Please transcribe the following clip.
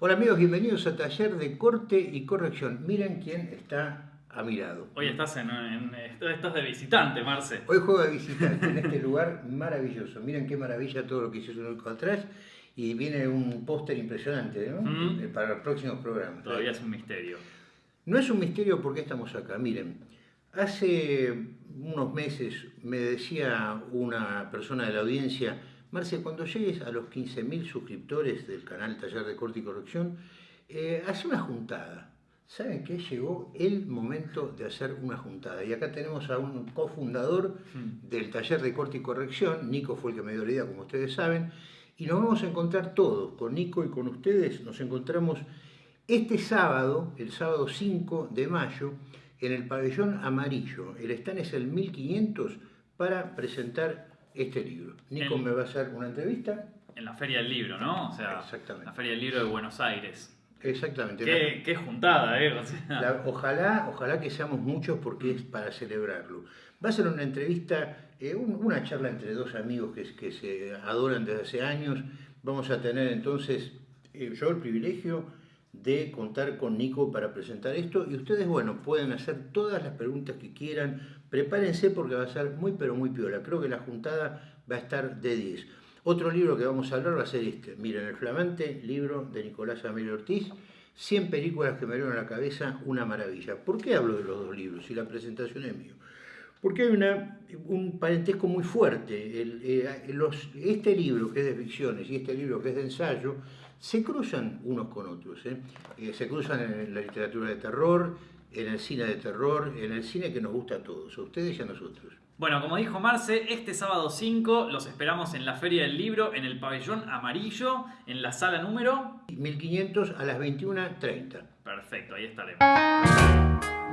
Hola amigos, bienvenidos a Taller de Corte y Corrección. Miren quién está a mi lado. Hoy estás, en, estás de visitante, Marce. Hoy juego de visitante en este lugar maravilloso. Miren qué maravilla todo lo que hicieron atrás. Y viene un póster impresionante ¿no? Mm. para los próximos programas. Todavía es un misterio. No es un misterio porque estamos acá. Miren, hace unos meses me decía una persona de la audiencia, Marce, cuando llegues a los 15.000 suscriptores del canal Taller de Corte y Corrección, eh, hace una juntada. ¿Saben qué? Llegó el momento de hacer una juntada. Y acá tenemos a un cofundador Mm. del taller de corte y corrección. Nico fue el que me dio la idea, como ustedes saben. Y nos vamos a encontrar todos, con Nico y con ustedes. Nos encontramos este sábado, el sábado 5 de mayo, en el pabellón amarillo. El stand es el 1500 para presentar este libro. Nico me va a hacer una entrevista. En la Feria del Libro, ¿no? O sea, Exactamente. la Feria del Libro de Buenos Aires. Exactamente. Qué, qué juntada, ¿eh? O sea, La- ojalá, ojalá que seamos muchos porque es para celebrarlo. Va a ser una entrevista, eh, un- una charla entre dos amigos que, que se adoran desde hace años. Vamos a tener entonces eh, yo el privilegio de contar con Nico para presentar esto y ustedes, bueno, pueden hacer todas las preguntas que quieran. Prepárense porque va a ser muy pero muy piola. Creo que la juntada va a estar de 10. Otro libro que vamos a hablar va a ser este. Miren, el flamante libro de Nicolás Amelio Ortiz, 100 películas que me dieron a la cabeza, una maravilla. ¿Por qué hablo de los dos libros si la presentación es mío? Porque hay una, un parentesco muy fuerte. El, eh, los- este libro que es de ficciones y este libro que es de ensayo se cruzan unos con otros. ¿eh? Eh, se cruzan en la literatura de terror, en el cine de terror, en el cine que nos gusta a todos, a ustedes y a nosotros. Bueno, como dijo Marce, este sábado 5 los esperamos en la Feria del Libro, en el pabellón amarillo, en la sala número... 1500 a las 21.30. Perfecto, ahí estaremos.